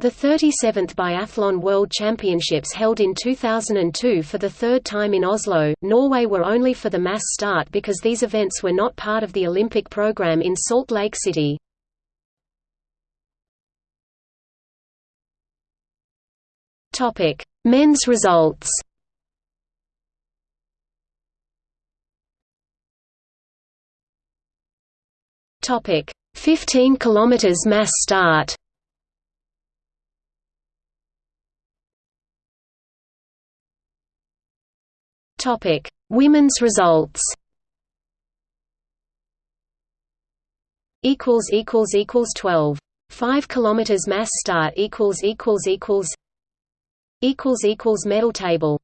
The 37th Biathlon World Championships held in 2002 for the third time in Oslo, Norway were only for the mass start because these events were not part of the Olympic program in Salt Lake City. Men's results Topic: 15 kilometers mass start. Topic: Women's results. Equals equals equals 12. 5 kilometers mass start equals equals equals equals equals medal table